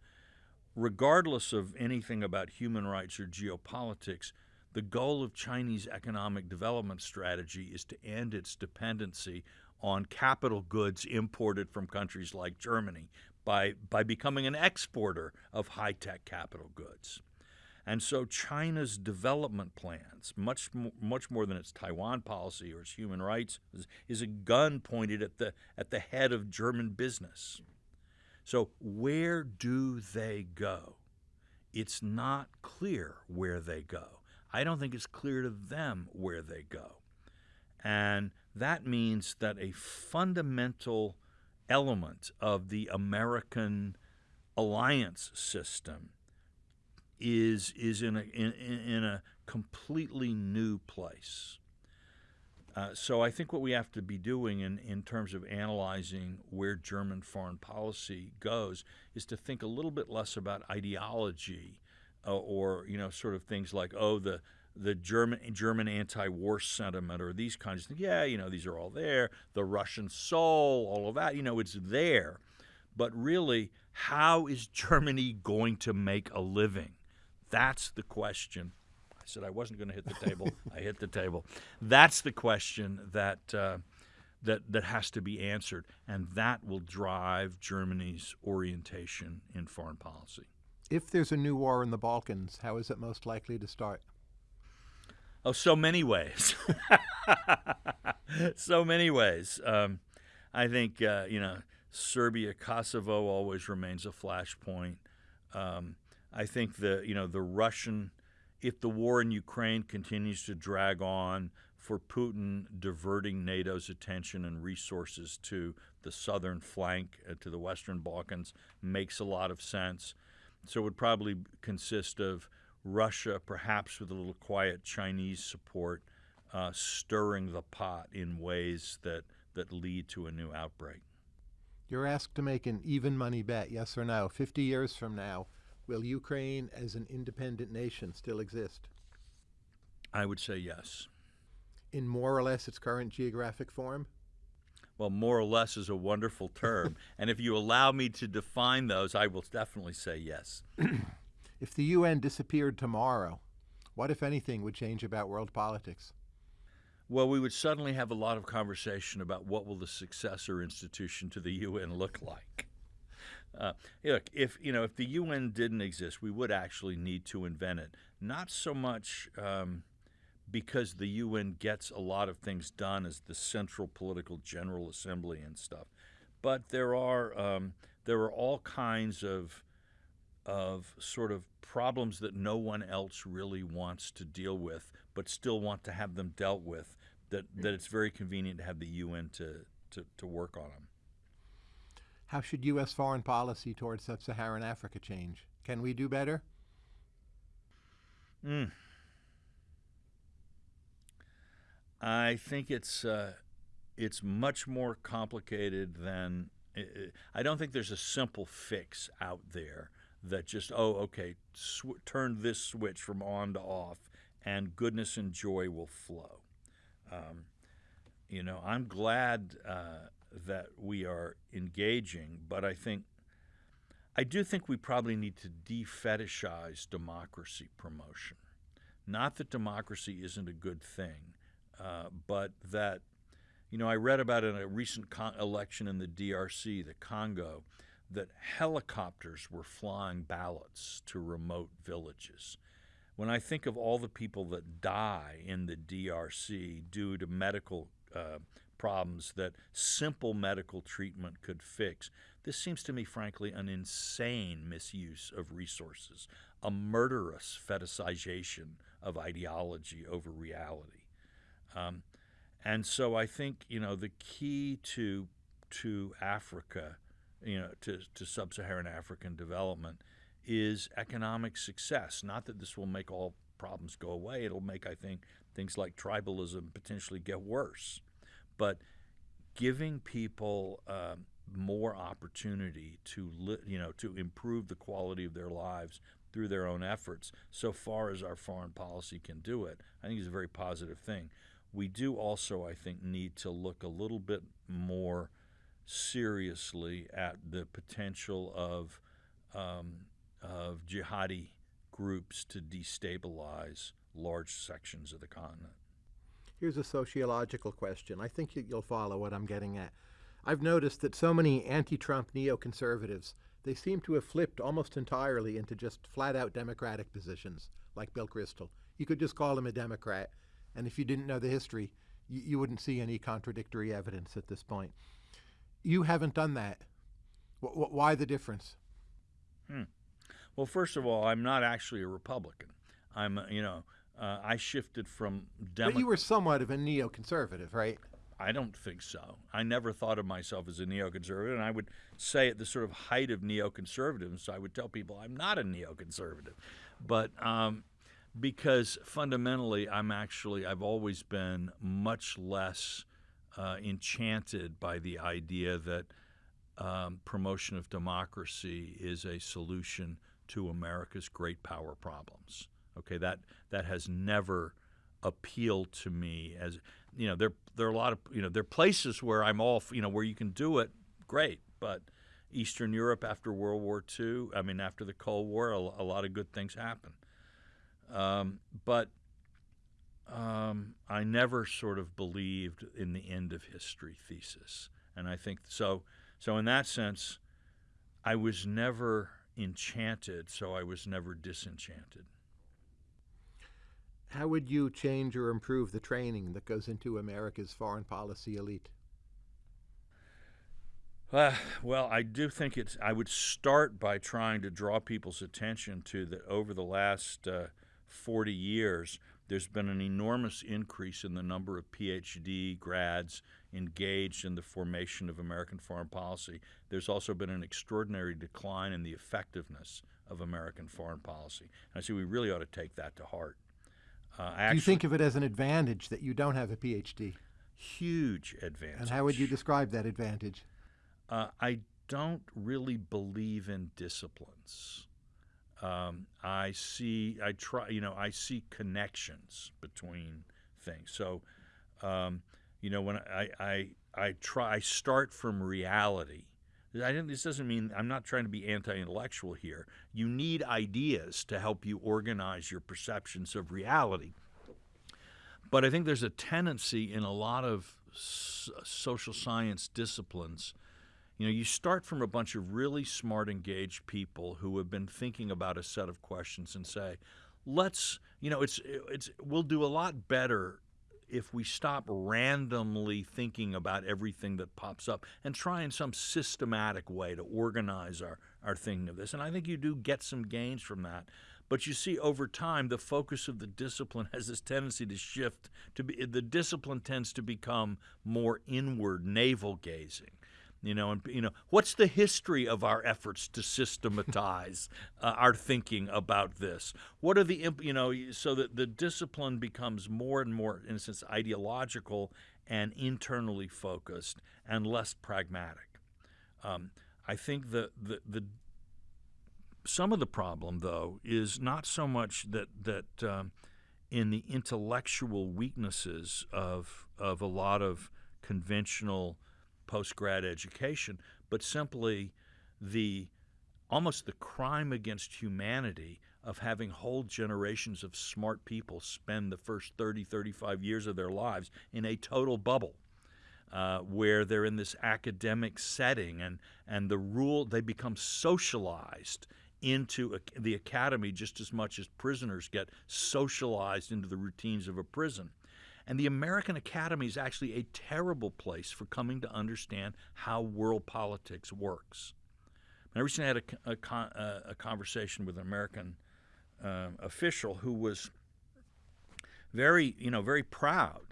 regardless of anything about human rights or geopolitics, the goal of Chinese economic development strategy is to end its dependency on capital goods imported from countries like Germany, by, by becoming an exporter of high tech capital goods. And so China's development plans, much, much more than its Taiwan policy or its human rights, is, is a gun pointed at the, at the head of German business. So, where do they go? It's not clear where they go. I don't think it's clear to them where they go. And that means that a fundamental element of the American alliance system is is in a in, in a completely new place. Uh, so I think what we have to be doing in, in terms of analyzing where German foreign policy goes is to think a little bit less about ideology uh, or you know sort of things like oh the the German German anti-war sentiment or these kinds of things. Yeah, you know, these are all there. The Russian soul, all of that, you know, it's there. But really, how is Germany going to make a living? That's the question. I said I wasn't going to hit the table. I hit the table. That's the question that uh, that that has to be answered, and that will drive Germany's orientation in foreign policy. If there's a new war in the Balkans, how is it most likely to start? Oh, so many ways. so many ways. Um, I think uh, you know Serbia, Kosovo always remains a flashpoint. Um, I think the you know the Russian, if the war in Ukraine continues to drag on, for Putin diverting NATO's attention and resources to the southern flank, uh, to the Western Balkans, makes a lot of sense. So it would probably consist of Russia, perhaps with a little quiet Chinese support, uh, stirring the pot in ways that, that lead to a new outbreak. You're asked to make an even money bet, yes or no. 50 years from now, Will Ukraine as an independent nation still exist? I would say yes. In more or less its current geographic form? Well, more or less is a wonderful term. and if you allow me to define those, I will definitely say yes. if the UN disappeared tomorrow, what, if anything, would change about world politics? Well, we would suddenly have a lot of conversation about what will the successor institution to the UN look like. Uh, look, if you know, if the UN didn't exist, we would actually need to invent it. Not so much um, because the UN gets a lot of things done as the central political general assembly and stuff, but there are um, there are all kinds of of sort of problems that no one else really wants to deal with, but still want to have them dealt with. That that it's very convenient to have the UN to to, to work on them. How should U.S. foreign policy towards sub-Saharan Africa change? Can we do better? Mm. I think it's uh, it's much more complicated than I don't think there's a simple fix out there that just oh okay sw- turn this switch from on to off and goodness and joy will flow. Um, you know, I'm glad uh, that we are engaging, but I think I do think we probably need to defetishize democracy promotion. Not that democracy isn't a good thing, uh, but that, you know, I read about in a recent con- election in the DRC, the Congo, that helicopters were flying ballots to remote villages. When I think of all the people that die in the DRC due to medical uh, problems that simple medical treatment could fix. This seems to me, frankly, an insane misuse of resources, a murderous fetishization of ideology over reality. Um, and so I think you know the key to to Africa, you know, to, to sub-Saharan African development is economic success. Not that this will make all problems go away. It'll make, I think, things like tribalism potentially get worse but giving people um, more opportunity to li- you know to improve the quality of their lives through their own efforts so far as our foreign policy can do it i think is a very positive thing we do also i think need to look a little bit more seriously at the potential of um, of jihadi groups to destabilize large sections of the continent Here's a sociological question. I think you'll follow what I'm getting at. I've noticed that so many anti-Trump neoconservatives, they seem to have flipped almost entirely into just flat-out Democratic positions, like Bill Kristol. You could just call him a Democrat, and if you didn't know the history, you, you wouldn't see any contradictory evidence at this point. You haven't done that. W- why the difference? Hmm. Well, first of all, I'm not actually a Republican. I'm, you know, uh, I shifted from But you were somewhat of a neoconservative, right? I don't think so. I never thought of myself as a neoconservative, and I would say at the sort of height of neoconservatism, so I would tell people I'm not a neoconservative. But um, because fundamentally, I'm actually, I've always been much less uh, enchanted by the idea that um, promotion of democracy is a solution to America's great power problems. Okay, that that has never appealed to me as you know there there are a lot of you know there are places where I'm all you know where you can do it great, but Eastern Europe after World War II, I mean after the Cold War, a, a lot of good things happened. Um, but um, I never sort of believed in the end of history thesis, and I think so. So in that sense, I was never enchanted, so I was never disenchanted. How would you change or improve the training that goes into America's foreign policy elite? Uh, well, I do think it's. I would start by trying to draw people's attention to that over the last uh, 40 years, there's been an enormous increase in the number of PhD grads engaged in the formation of American foreign policy. There's also been an extraordinary decline in the effectiveness of American foreign policy. And I say we really ought to take that to heart. Uh, actually, Do you think of it as an advantage that you don't have a PhD? Huge advantage. And how would you describe that advantage? Uh, I don't really believe in disciplines. Um, I see, I try, you know, I see connections between things. So, um, you know, when I, I, I try, I start from reality. I didn't, this doesn't mean I'm not trying to be anti-intellectual here. You need ideas to help you organize your perceptions of reality. But I think there's a tendency in a lot of social science disciplines you know, you start from a bunch of really smart, engaged people who have been thinking about a set of questions and say, let's, you know, it's, it's, we'll do a lot better if we stop randomly thinking about everything that pops up and try in some systematic way to organize our, our thinking of this. And I think you do get some gains from that. But you see, over time, the focus of the discipline has this tendency to shift to be the discipline tends to become more inward, navel gazing. You know, and you know, what's the history of our efforts to systematize uh, our thinking about this? What are the you know, so that the discipline becomes more and more, in a sense, ideological and internally focused and less pragmatic. Um, I think the, the the some of the problem, though, is not so much that that um, in the intellectual weaknesses of of a lot of conventional post grad education, but simply the almost the crime against humanity of having whole generations of smart people spend the first 30, 35 years of their lives in a total bubble. Uh, where they're in this academic setting and, and the rule, they become socialized into a, the academy just as much as prisoners get socialized into the routines of a prison. And the American Academy is actually a terrible place for coming to understand how world politics works. I recently had a, a, a conversation with an American um, official who was very, you know, very proud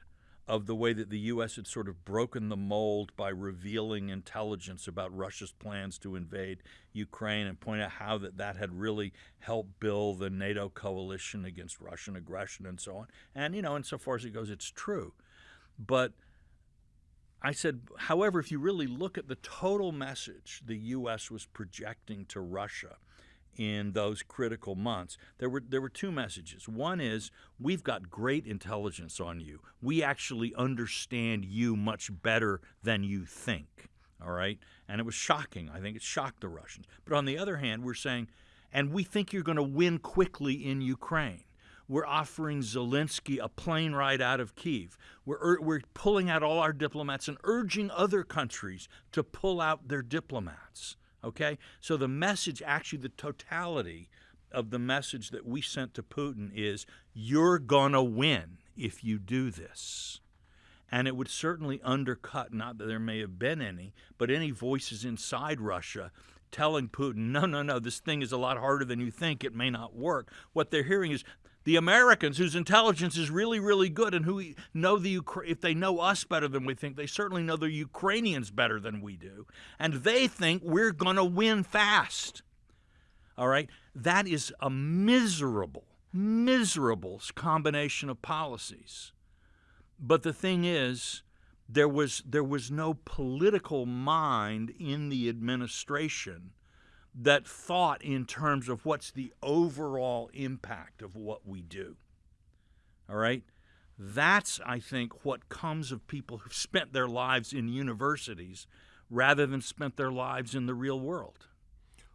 of the way that the U.S. had sort of broken the mold by revealing intelligence about Russia's plans to invade Ukraine and point out how that, that had really helped build the NATO coalition against Russian aggression and so on. And, you know, insofar as it goes, it's true. But I said, however, if you really look at the total message the U.S. was projecting to Russia – in those critical months, there were there were two messages. One is we've got great intelligence on you. We actually understand you much better than you think. All right? And it was shocking. I think it shocked the Russians. But on the other hand, we're saying and we think you're going to win quickly in Ukraine. We're offering Zelensky a plane ride out of Kiev. We're, we're pulling out all our diplomats and urging other countries to pull out their diplomats. Okay? So the message, actually, the totality of the message that we sent to Putin is you're going to win if you do this. And it would certainly undercut, not that there may have been any, but any voices inside Russia telling Putin, no, no, no, this thing is a lot harder than you think. It may not work. What they're hearing is the Americans, whose intelligence is really, really good, and who know the Ukra- if they know us better than we think, they certainly know the Ukrainians better than we do, and they think we're going to win fast. All right, that is a miserable, miserable combination of policies. But the thing is, there was there was no political mind in the administration that thought in terms of what's the overall impact of what we do. All right? That's, I think, what comes of people who've spent their lives in universities rather than spent their lives in the real world.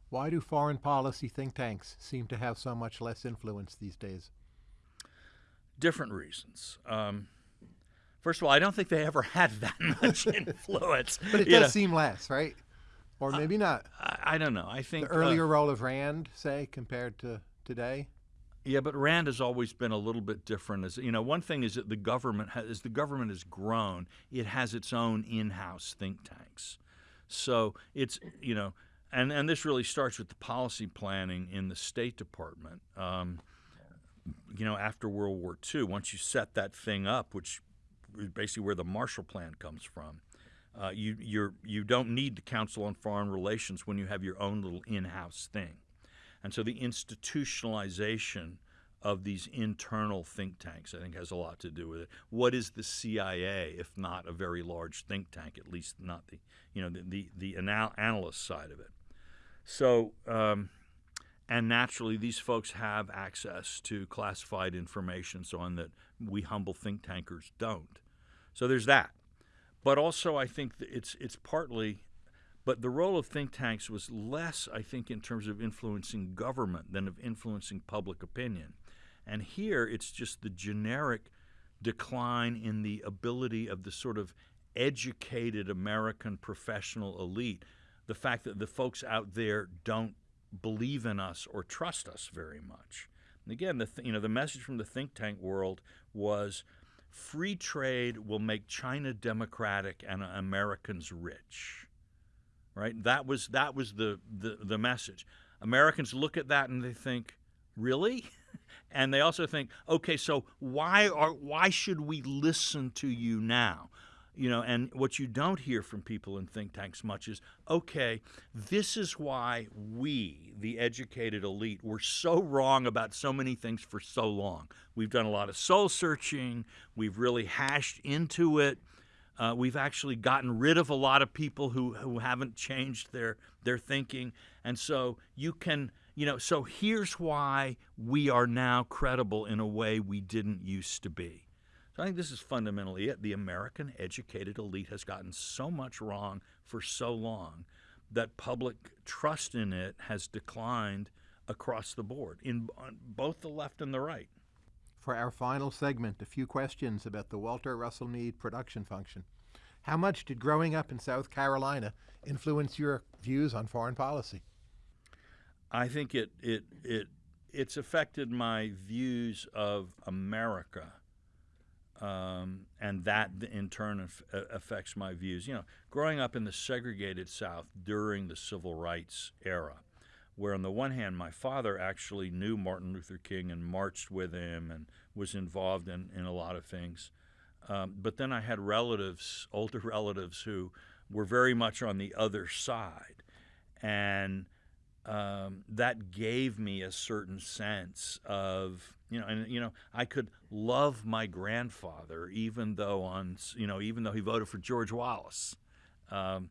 Why do foreign policy think tanks seem to have so much less influence these days? Different reasons. Um, first of all, I don't think they ever had that much influence. but it does know. seem less, right? Or uh, maybe not. I, I, don't know. I think the earlier uh, role of Rand, say, compared to today. Yeah, but Rand has always been a little bit different. As you know, one thing is that the government, has, as the government has grown, it has its own in-house think tanks. So it's you know, and and this really starts with the policy planning in the State Department. Um, you know, after World War II, once you set that thing up, which is basically where the Marshall Plan comes from, uh, you you're you don't need the Council on Foreign Relations when you have your own little in-house thing, and so the institutionalization of these internal think tanks, I think, has a lot to do with it. What is the CIA if not a very large think tank? At least not the you know the the, the anal- analyst side of it. So. Um, and naturally, these folks have access to classified information, so on that we humble think tankers don't. So there's that. But also, I think it's it's partly, but the role of think tanks was less, I think, in terms of influencing government than of influencing public opinion. And here, it's just the generic decline in the ability of the sort of educated American professional elite. The fact that the folks out there don't believe in us or trust us very much. And again, the th- you know the message from the think tank world was free trade will make China democratic and Americans rich. Right? That was that was the, the, the message. Americans look at that and they think, really? and they also think, okay, so why are why should we listen to you now? You know, and what you don't hear from people in think tanks much is, okay, this is why we, the educated elite, were so wrong about so many things for so long. We've done a lot of soul searching. We've really hashed into it. Uh, we've actually gotten rid of a lot of people who, who haven't changed their, their thinking. And so you can, you know, so here's why we are now credible in a way we didn't used to be. So I think this is fundamentally it. The American educated elite has gotten so much wrong for so long that public trust in it has declined across the board in both the left and the right. For our final segment, a few questions about the Walter Russell Mead production function. How much did growing up in South Carolina influence your views on foreign policy? I think it it it it's affected my views of America um, and that in turn affects my views. You know, growing up in the segregated South during the civil rights era, where on the one hand my father actually knew Martin Luther King and marched with him and was involved in, in a lot of things, um, but then I had relatives, older relatives, who were very much on the other side, and um, that gave me a certain sense of you know, and you know, I could love my grandfather even though on you know even though he voted for George Wallace. Um,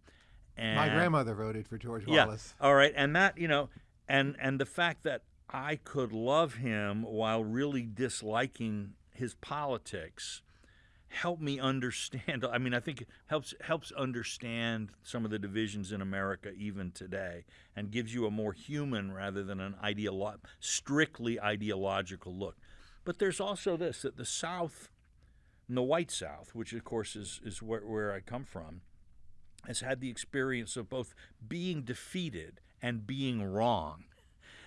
and, my grandmother voted for George Wallace. Yeah, all right, and that you know, and and the fact that I could love him while really disliking his politics help me understand. I mean, I think it helps helps understand some of the divisions in America even today, and gives you a more human rather than an ideolo- strictly ideological look. But there's also this that the South, the white South, which of course is is where, where I come from, has had the experience of both being defeated and being wrong.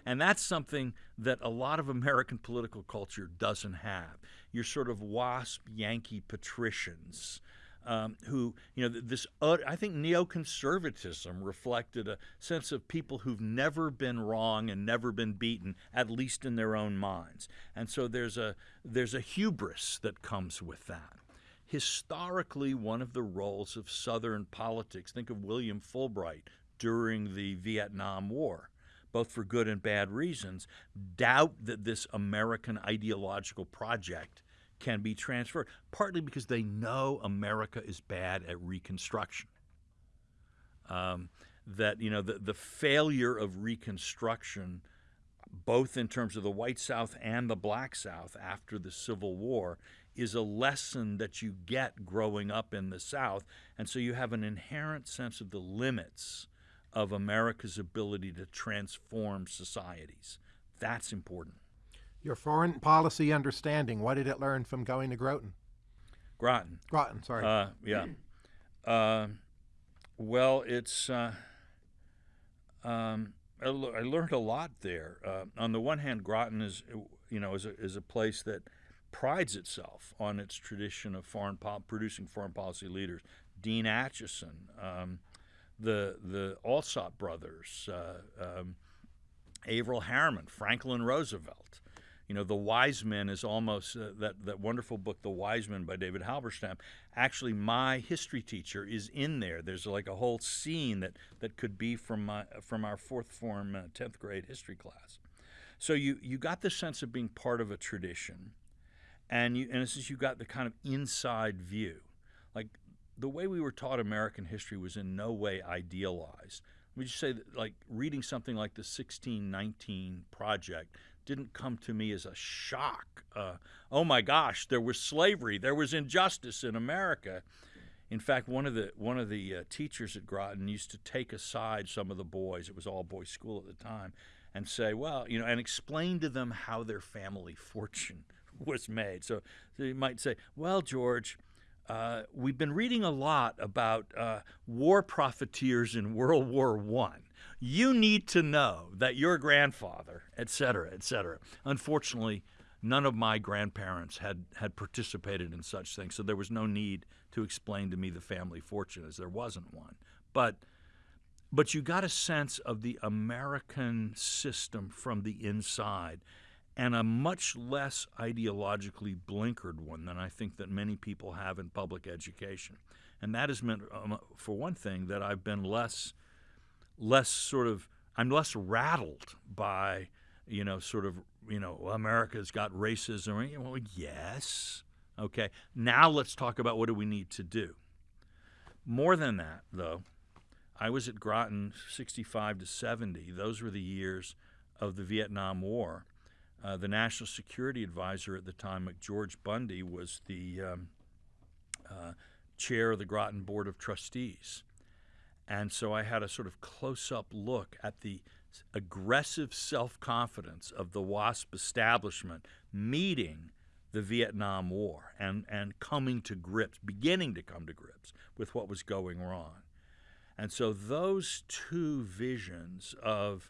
And that's something that a lot of American political culture doesn't have. Your sort of WASP Yankee patricians. Um, who, you know, this, uh, I think neoconservatism reflected a sense of people who've never been wrong and never been beaten, at least in their own minds. And so there's a, there's a hubris that comes with that. Historically, one of the roles of Southern politics, think of William Fulbright during the Vietnam War both for good and bad reasons, doubt that this American ideological project can be transferred, partly because they know America is bad at reconstruction. Um, that you know the, the failure of reconstruction both in terms of the white south and the black south after the civil war is a lesson that you get growing up in the south and so you have an inherent sense of the limits of America's ability to transform societies. That's important. Your foreign policy understanding, what did it learn from going to Groton? Groton. Groton, sorry. Uh, yeah. Uh, well, it's. Uh, um, I, learned a lot there. Uh, on the one hand, Groton is, you know, is a, is a place that prides itself on its tradition of foreign producing foreign policy leaders. Dean Acheson, um, the the Alsop brothers, uh, um, Averell Harriman, Franklin Roosevelt. You know, The Wise Men is almost uh, that that wonderful book, The Wise Men by David Halberstam. Actually, my history teacher is in there. There's like a whole scene that that could be from my from our fourth form uh, tenth grade history class. So you you got the sense of being part of a tradition, and you and it's you got the kind of inside view. Like the way we were taught American history was in no way idealized. would you say that like reading something like the 1619 project didn't come to me as a shock. Uh, oh my gosh, there was slavery, there was injustice in America. In fact, one of the one of the uh, teachers at Groton used to take aside some of the boys. It was all boys school at the time, and say, well, you know, and explain to them how their family fortune was made. So, so you might say, well, George, uh, we've been reading a lot about uh, war profiteers in World War One. You need to know that your grandfather, et cetera, et cetera. Unfortunately, none of my grandparents had, had participated in such things, so there was no need to explain to me the family fortune, as there wasn't one. But but you got a sense of the American system from the inside and a much less ideologically blinkered one than I think that many people have in public education. And that has meant, um, for one thing, that I've been less, less sort of, I'm less rattled by, you know, sort of, you know, America's got racism. Well, yes. Okay. Now let's talk about what do we need to do. More than that, though, I was at Groton 65 to 70. Those were the years of the Vietnam War uh, the national security advisor at the time, George Bundy, was the um, uh, chair of the Groton Board of Trustees. And so I had a sort of close up look at the aggressive self confidence of the WASP establishment meeting the Vietnam War and, and coming to grips, beginning to come to grips with what was going wrong. And so those two visions of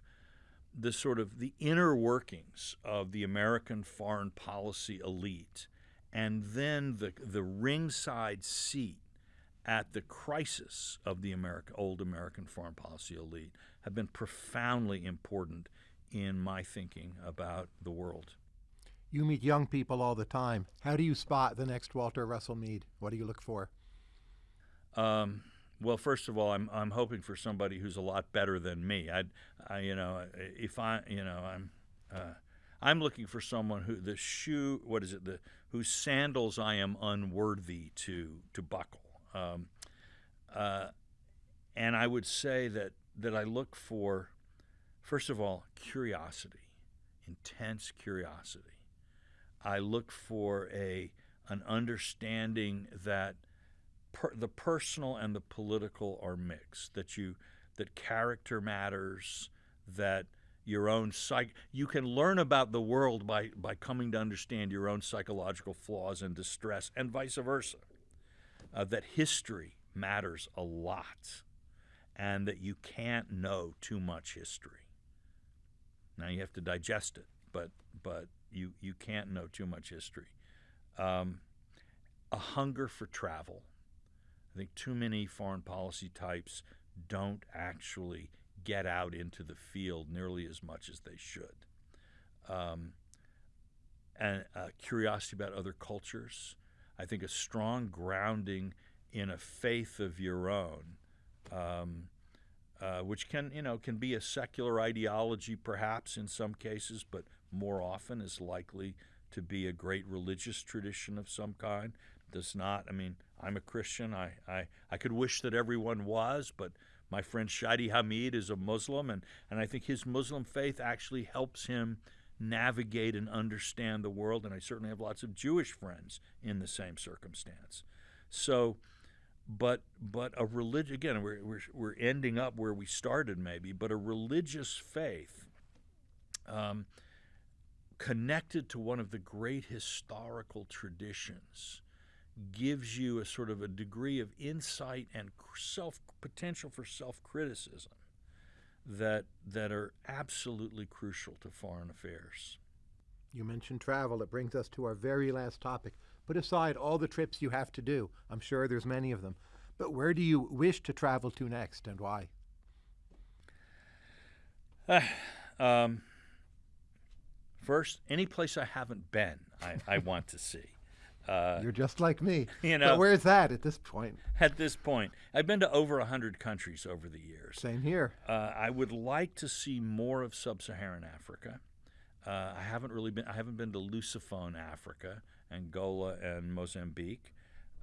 the sort of the inner workings of the American foreign policy elite, and then the the ringside seat at the crisis of the America, old American foreign policy elite have been profoundly important in my thinking about the world. You meet young people all the time. How do you spot the next Walter Russell Mead? What do you look for? Um, well, first of all, I'm I'm hoping for somebody who's a lot better than me. I, I you know, if I, you know, I'm, uh, I'm looking for someone who the shoe, what is it, the whose sandals I am unworthy to to buckle. Um, uh, and I would say that that I look for, first of all, curiosity, intense curiosity. I look for a an understanding that per, the personal and the political are mixed. That you that character matters. That your own psych you can learn about the world by by coming to understand your own psychological flaws and distress, and vice versa. Uh, that history matters a lot, and that you can't know too much history. Now you have to digest it, but but you you can't know too much history. Um, a hunger for travel I think too many foreign policy types don't actually get out into the field nearly as much as they should. Um, and uh, curiosity about other cultures. I think a strong grounding in a faith of your own, um, uh, which can you know can be a secular ideology perhaps in some cases, but more often is likely to be a great religious tradition of some kind. Does not. I mean, I'm a Christian. I, I, I could wish that everyone was, but my friend Shadi Hamid is a Muslim, and, and I think his Muslim faith actually helps him navigate and understand the world. And I certainly have lots of Jewish friends in the same circumstance. So, but but a religion again, we're, we're, we're ending up where we started maybe, but a religious faith um, connected to one of the great historical traditions gives you a sort of a degree of insight and self potential for self criticism that that are absolutely crucial to foreign affairs. You mentioned travel. It brings us to our very last topic. Put aside all the trips you have to do. I'm sure there's many of them. But where do you wish to travel to next and why? Uh, um, first, any place I haven't been, I, I want to see. Uh, You're just like me. You know, but where's that at this point? At this point, I've been to over hundred countries over the years. Same here. Uh, I would like to see more of sub-Saharan Africa. Uh, I haven't really been. I haven't been to Lusophone Africa, Angola, and Mozambique,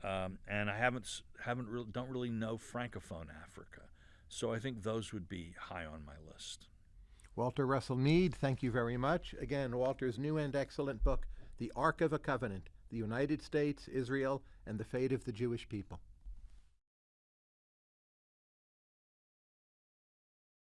um, and I haven't haven't really don't really know Francophone Africa. So I think those would be high on my list. Walter Russell Mead, thank you very much. Again, Walter's new and excellent book, The Arc of a Covenant the United States, Israel, and the fate of the Jewish people.